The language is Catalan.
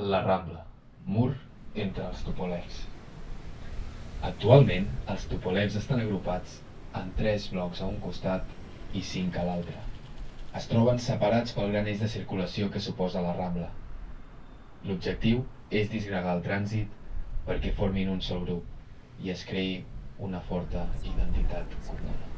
La Rambla, mur entre els tupolecs. Actualment, els tupolecs estan agrupats en tres blocs a un costat i cinc a l'altre. Es troben separats pel gran eix de circulació que suposa la Rambla. L'objectiu és disgregar el trànsit perquè formin un sol grup i es creï una forta identitat comuna.